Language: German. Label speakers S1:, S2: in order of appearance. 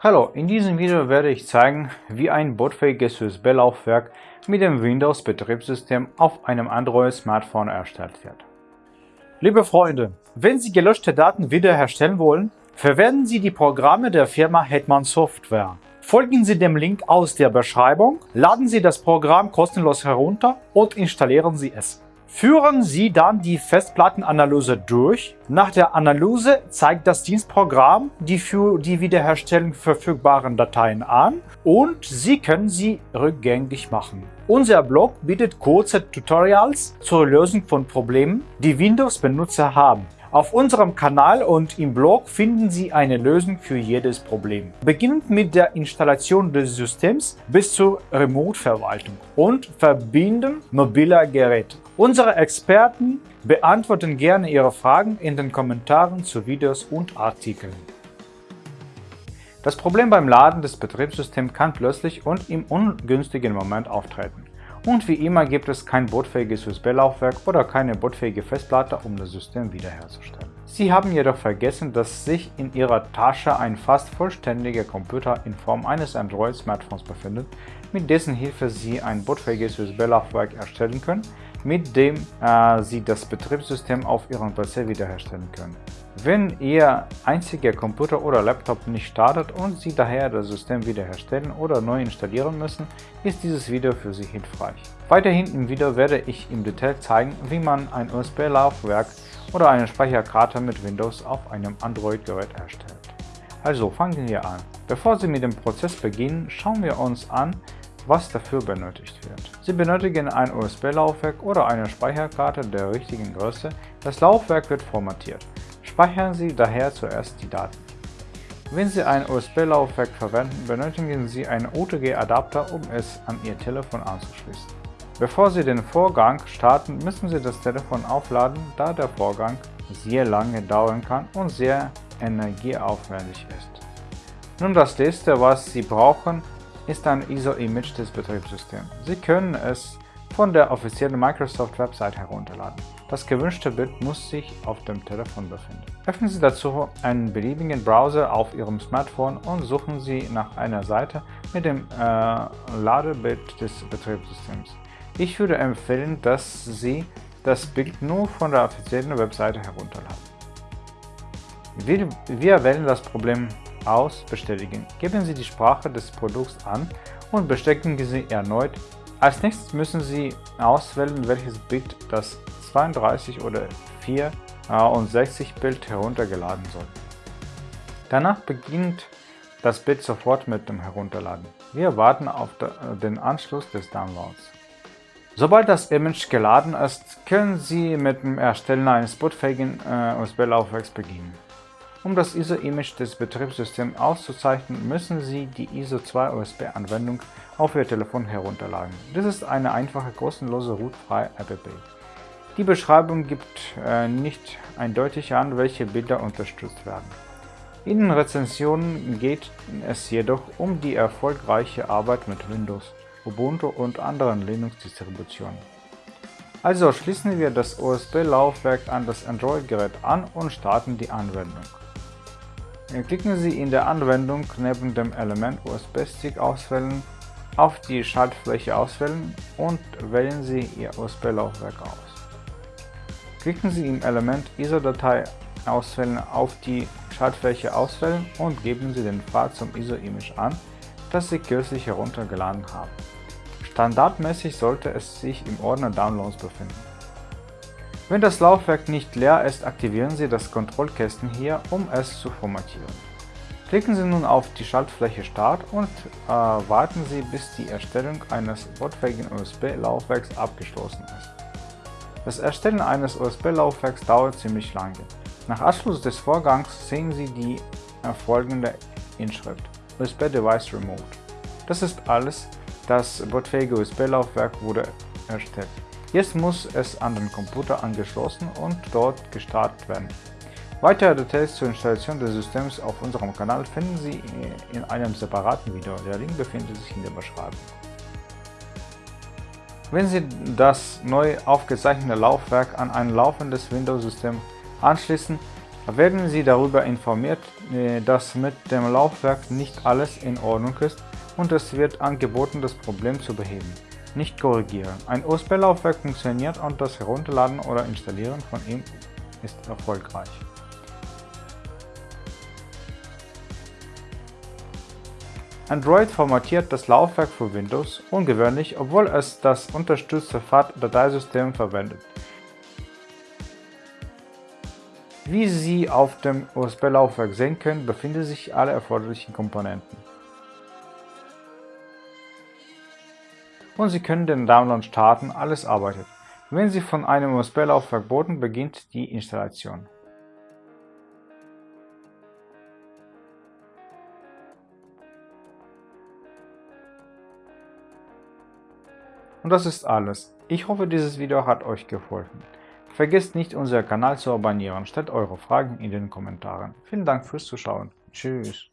S1: Hallo, in diesem Video werde ich zeigen, wie ein bootfähiges USB-Laufwerk mit dem Windows-Betriebssystem auf einem Android-Smartphone erstellt wird. Liebe Freunde, wenn Sie gelöschte Daten wiederherstellen wollen, verwenden Sie die Programme der Firma Hetman Software. Folgen Sie dem Link aus der Beschreibung, laden Sie das Programm kostenlos herunter und installieren Sie es. Führen Sie dann die Festplattenanalyse durch. Nach der Analyse zeigt das Dienstprogramm die für die Wiederherstellung verfügbaren Dateien an und Sie können sie rückgängig machen. Unser Blog bietet kurze Tutorials zur Lösung von Problemen, die Windows-Benutzer haben. Auf unserem Kanal und im Blog finden Sie eine Lösung für jedes Problem. Beginnend mit der Installation des Systems bis zur Remote-Verwaltung und Verbinden mobiler Geräte. Unsere Experten beantworten gerne Ihre Fragen in den Kommentaren zu Videos und Artikeln. Das Problem beim Laden des Betriebssystems kann plötzlich und im ungünstigen Moment auftreten. Und wie immer gibt es kein bootfähiges USB-Laufwerk oder keine bootfähige Festplatte, um das System wiederherzustellen. Sie haben jedoch vergessen, dass sich in Ihrer Tasche ein fast vollständiger Computer in Form eines Android-Smartphones befindet, mit dessen Hilfe Sie ein bootfähiges USB-Laufwerk erstellen können, mit dem äh, Sie das Betriebssystem auf Ihrem PC wiederherstellen können. Wenn Ihr einziger Computer oder Laptop nicht startet und Sie daher das System wiederherstellen oder neu installieren müssen, ist dieses Video für Sie hilfreich. Weiterhin im Video werde ich im Detail zeigen, wie man ein USB-Laufwerk oder eine Speicherkarte mit Windows auf einem Android-Gerät erstellt. Also fangen wir an. Bevor Sie mit dem Prozess beginnen, schauen wir uns an, was dafür benötigt wird. Sie benötigen ein USB-Laufwerk oder eine Speicherkarte der richtigen Größe. Das Laufwerk wird formatiert. Speichern Sie daher zuerst die Daten. Wenn Sie ein USB-Laufwerk verwenden, benötigen Sie einen OTG-Adapter, um es an Ihr Telefon anzuschließen. Bevor Sie den Vorgang starten, müssen Sie das Telefon aufladen, da der Vorgang sehr lange dauern kann und sehr energieaufwendig ist. Nun das letzte, was Sie brauchen, ist ein ISO-Image des Betriebssystems. Sie können es von der offiziellen Microsoft-Website herunterladen. Das gewünschte Bild muss sich auf dem Telefon befinden. Öffnen Sie dazu einen beliebigen Browser auf Ihrem Smartphone und suchen Sie nach einer Seite mit dem äh, Ladebild des Betriebssystems. Ich würde empfehlen, dass Sie das Bild nur von der offiziellen Webseite herunterladen. Wir, wir wählen das Problem aus Bestätigen. Geben Sie die Sprache des Produkts an und bestätigen Sie erneut. Als nächstes müssen Sie auswählen, welches Bit das 32 oder 64 Bild heruntergeladen soll. Danach beginnt das Bit sofort mit dem Herunterladen. Wir warten auf den Anschluss des Downloads. Sobald das Image geladen ist, können Sie mit dem Erstellen eines bootfähigen äh, USB-Laufwerks beginnen. Um das ISO-Image des Betriebssystems auszuzeichnen, müssen Sie die ISO-2-USB-Anwendung auf Ihr Telefon herunterladen. Das ist eine einfache, kostenlose, rootfreie App. Die Beschreibung gibt äh, nicht eindeutig an, welche Bilder unterstützt werden. In den Rezensionen geht es jedoch um die erfolgreiche Arbeit mit Windows, Ubuntu und anderen Linux-Distributionen. Also schließen wir das USB-Laufwerk an das Android-Gerät an und starten die Anwendung. Klicken Sie in der Anwendung neben dem Element USB-Stick auswählen auf die Schaltfläche auswählen und wählen Sie Ihr USB-Laufwerk aus. Klicken Sie im Element ISO-Datei auswählen auf die Schaltfläche auswählen und geben Sie den Pfad zum ISO-Image an, das Sie kürzlich heruntergeladen haben. Standardmäßig sollte es sich im Ordner Downloads befinden. Wenn das Laufwerk nicht leer ist, aktivieren Sie das Kontrollkästchen hier, um es zu formatieren. Klicken Sie nun auf die Schaltfläche Start und äh, warten Sie, bis die Erstellung eines bootfähigen USB-Laufwerks abgeschlossen ist. Das Erstellen eines USB-Laufwerks dauert ziemlich lange. Nach Abschluss des Vorgangs sehen Sie die äh, folgende Inschrift USB Device Remote. Das ist alles, das bootfähige USB-Laufwerk wurde erstellt. Jetzt muss es an den Computer angeschlossen und dort gestartet werden. Weitere Details zur Installation des Systems auf unserem Kanal finden Sie in einem separaten Video. Der Link befindet sich in der Beschreibung. Wenn Sie das neu aufgezeichnete Laufwerk an ein laufendes Windows-System anschließen, werden Sie darüber informiert, äh, dass mit dem Laufwerk nicht alles in Ordnung ist und es wird angeboten, das Problem zu beheben. Nicht korrigieren. Ein USB-Laufwerk funktioniert und das Herunterladen oder Installieren von ihm ist erfolgreich. Android formatiert das Laufwerk für Windows, ungewöhnlich, obwohl es das unterstützte FAT-Dateisystem verwendet. Wie Sie auf dem USB-Laufwerk sehen können, befinden sich alle erforderlichen Komponenten. Und Sie können den Download starten, alles arbeitet. Wenn Sie von einem USB-Laufwerk booten, beginnt die Installation. Und das ist alles. Ich hoffe, dieses Video hat euch geholfen. Vergesst nicht, unseren Kanal zu abonnieren. Stellt eure Fragen in den Kommentaren. Vielen Dank fürs Zuschauen. Tschüss.